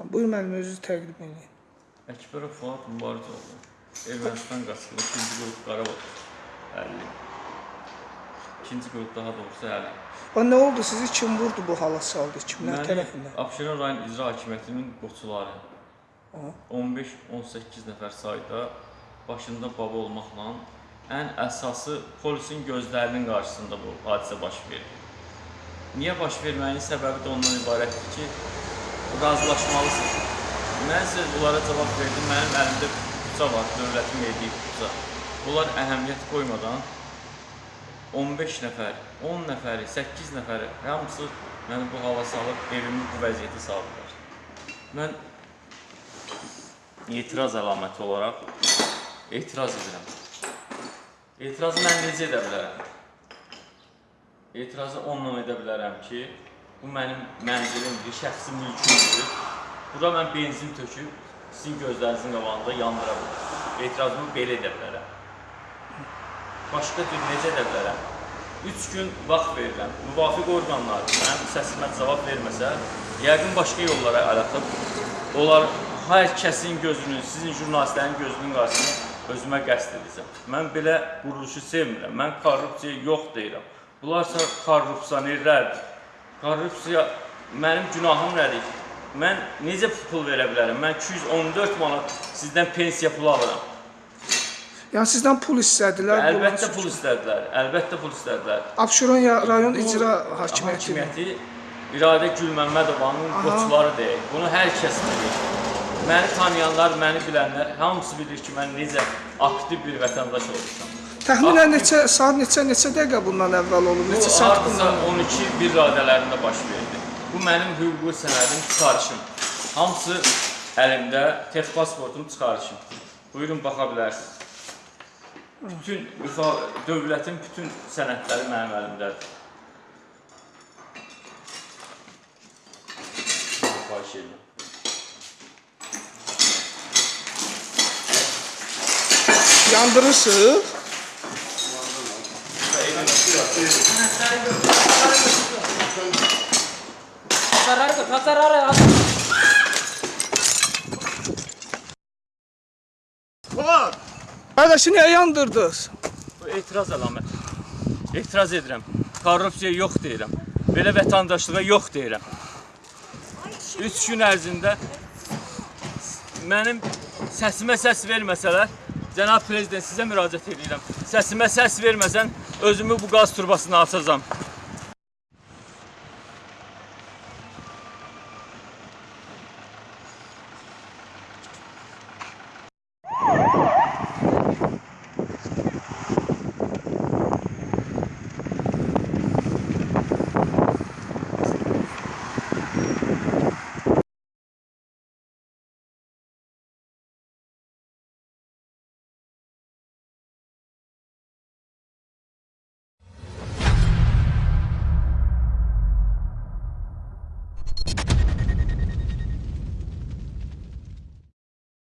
Buyur müəllim özünüzü təqdim edin. Əkbərov Fuad Mübarizoğlu. Ermənistan qaçqını ikinci qrup Qarabağ. 50. İkinci qrup daha doğrusu 50. Və nə oldu? Sizi kim vurdu bu hala saldı? Kimlər Məni tərəfindən? Abşeron rayon icra hakimiyyətinin qoçuları Aha. 15-18 nəfər sayda başında baba olmaqla ən əsası polisin gözlərinin qarşısında bu hadisə baş verdi. Niyə baş verməyin səbəbi də ondan ibarətdir ki, razılaşmalısınız. Mən sizə bunlara cavab verdim, mənim əlimdə puça var, dövlətin verdiyi puça. Bunlar əhəmiyyət qoymadan 15 nəfər, 10 nəfəri, 8 nəfəri hamısı məni bu hala salıb evimi bu vəziyyətə saldılar. Mən etiraz əlaməti olaraq etiraz edirəm. Etirazı mən necə edə bilərəm? Etirazı onunla edə bilərəm ki, bu mənim mənzilimdir, şəxsi mülkümdür. Bura mən benzin töküb sizin gözlərinizin qabağında yandıra bilərəm. Etirazımı belə edə bilərəm. Başqa cür necə edə bilərəm? 3 gün vaxt verirəm. Müvafiq orqanlar mənim səsimə cavab verməsə, yəqin başqa yollara əl atıb, onlar hər kəsin gözünün, sizin jurnalistlərin gözünün qarşısına özümə qəsd edəcəm. Mən belə quruluşu sevmirəm. Mən korrupsiya yox deyirəm. Bunlarsa korrupsionerlərdir. Korrupsiya mənim günahım nədir? Mən necə pul verə bilərəm? Mən 214 manat sizdən pensiya pulu alıram. Yəni sizdən pul istədilər. Əlbəttə bunun pul istədilər. Əlbəttə pul istədilər. Abşeron rayon Bu icra hakimiyyəti. hakimiyyəti İradə Gülməmmədovanın Aha. qoçuları deyil. Bunu hər kəs bilir. Məni tanıyanlar, məni bilənlər hamısı bilir ki, mən necə aktiv bir vətəndaş olmuşam. Təxminən Aktiv- neçə saat neçə neçə dəqiqə bundan əvvəl olub? Bu Neçə saat hardasa bundan? 12 bir radələrində baş verdi. Bu mənim hüquqi sənədim, çıxarışım. Hamısı əlimdə, tef pasportum, çıxarışım. Buyurun baxa bilərsiniz. Bütün dövlətin bütün sənədləri mənim əlimdədir. Xahiş edirəm. Yandırırsınız? Pasarları, pasarları. Var. Qardaşı niyə yandırdınız? Bu etiraz əlaməti. Etiraz edirəm. Korrupsiya yox deyirəm. Belə vətəndaşlığa yox deyirəm. 3 gün ərzində mənim səsimə səs verməsələr, cənab prezident sizə müraciət edirəm. Səsimə səs verməsən özümü bu qaz turbasına atacağam.